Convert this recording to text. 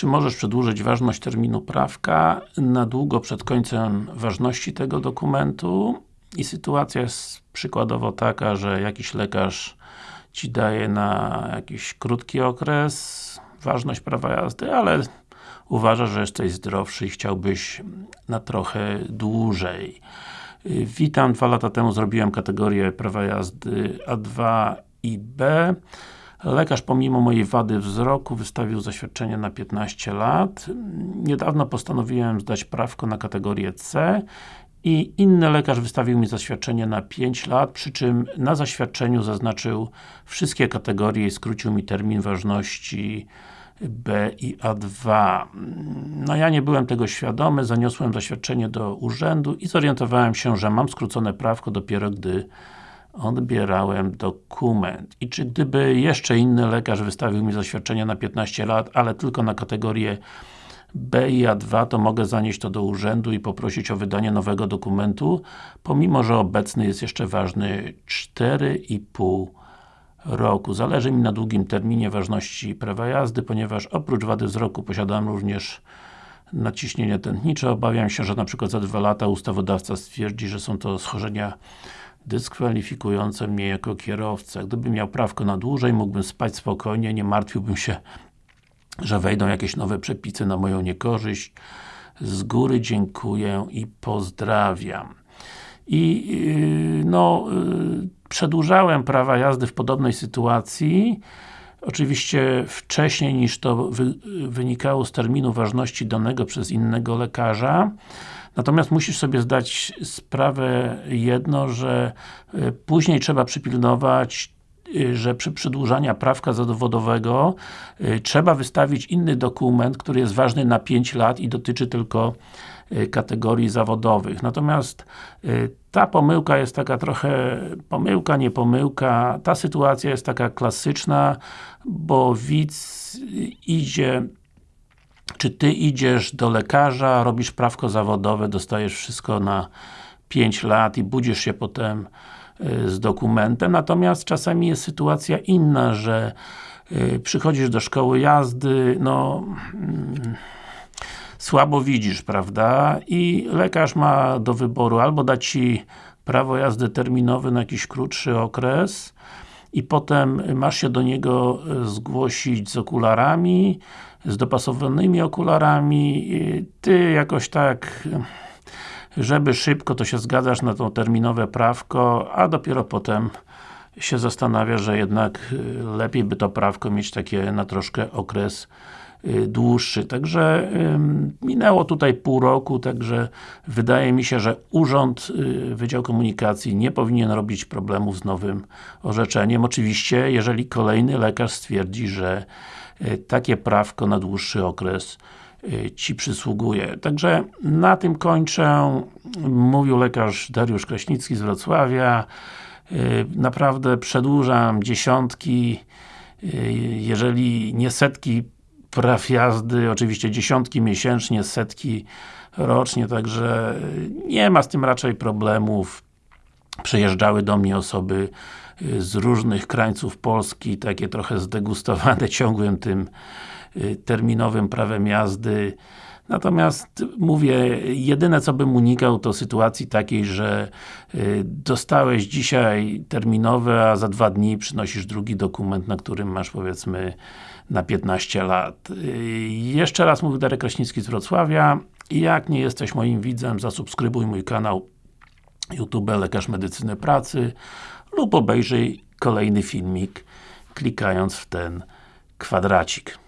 Czy możesz przedłużyć ważność terminu prawka na długo przed końcem ważności tego dokumentu? I sytuacja jest przykładowo taka, że jakiś lekarz Ci daje na jakiś krótki okres ważność prawa jazdy, ale uważasz, że jesteś zdrowszy i chciałbyś na trochę dłużej. Witam, dwa lata temu zrobiłem kategorię prawa jazdy A2 i B. Lekarz pomimo mojej wady wzroku wystawił zaświadczenie na 15 lat. Niedawno postanowiłem zdać prawko na kategorię C i inny lekarz wystawił mi zaświadczenie na 5 lat, przy czym na zaświadczeniu zaznaczył wszystkie kategorie i skrócił mi termin ważności B i A2. No ja nie byłem tego świadomy, zaniosłem zaświadczenie do urzędu i zorientowałem się, że mam skrócone prawko dopiero gdy odbierałem dokument. I czy gdyby jeszcze inny lekarz wystawił mi zaświadczenie na 15 lat, ale tylko na kategorię B i A2, to mogę zanieść to do urzędu i poprosić o wydanie nowego dokumentu, pomimo, że obecny jest jeszcze ważny 4,5 roku. Zależy mi na długim terminie ważności prawa jazdy, ponieważ oprócz wady wzroku posiadam również naciśnienie tętnicze. Obawiam się, że na przykład za dwa lata ustawodawca stwierdzi, że są to schorzenia dyskwalifikujące mnie jako kierowcę. Gdybym miał prawko na dłużej, mógłbym spać spokojnie, nie martwiłbym się, że wejdą jakieś nowe przepisy na moją niekorzyść. Z góry dziękuję i pozdrawiam. I yy, no, yy, przedłużałem prawa jazdy w podobnej sytuacji, oczywiście wcześniej niż to wy, wynikało z terminu ważności danego przez innego lekarza. Natomiast musisz sobie zdać sprawę jedno, że y, później trzeba przypilnować y, że przy przedłużaniu prawka zawodowego y, trzeba wystawić inny dokument, który jest ważny na 5 lat i dotyczy tylko kategorii zawodowych. Natomiast ta pomyłka jest taka trochę pomyłka, nie pomyłka. Ta sytuacja jest taka klasyczna, bo widz idzie czy Ty idziesz do lekarza, robisz prawko zawodowe, dostajesz wszystko na 5 lat i budzisz się potem y, z dokumentem, natomiast czasami jest sytuacja inna, że y, przychodzisz do szkoły jazdy, no mm, słabo widzisz, prawda? I lekarz ma do wyboru albo dać Ci prawo jazdy terminowe na jakiś krótszy okres i potem masz się do niego y, zgłosić z okularami, z dopasowanymi okularami, Ty jakoś tak żeby szybko, to się zgadzasz na to terminowe prawko, a dopiero potem się zastanawia, że jednak y, lepiej by to prawko mieć takie na troszkę okres dłuższy. Także minęło tutaj pół roku, także wydaje mi się, że Urząd y, Wydział Komunikacji nie powinien robić problemów z nowym orzeczeniem. Oczywiście, jeżeli kolejny lekarz stwierdzi, że E, takie prawko na dłuższy okres Ci przysługuje. Także na tym kończę. Mówił lekarz Dariusz Kraśnicki z Wrocławia. Naprawdę przedłużam dziesiątki, jeżeli nie setki praw jazdy, oczywiście dziesiątki miesięcznie, setki rocznie, także nie ma z tym raczej problemów. Przyjeżdżały do mnie osoby y, z różnych krańców Polski, takie trochę zdegustowane ciągłym tym y, terminowym prawem jazdy. Natomiast mówię, jedyne co bym unikał to sytuacji takiej, że y, dostałeś dzisiaj terminowe, a za dwa dni przynosisz drugi dokument, na którym masz powiedzmy na 15 lat. Jeszcze raz mówię Darek Kraśnicki z Wrocławia. Jak nie jesteś moim widzem, zasubskrybuj mój kanał YouTube Lekarz Medycyny Pracy lub obejrzyj kolejny filmik klikając w ten kwadracik.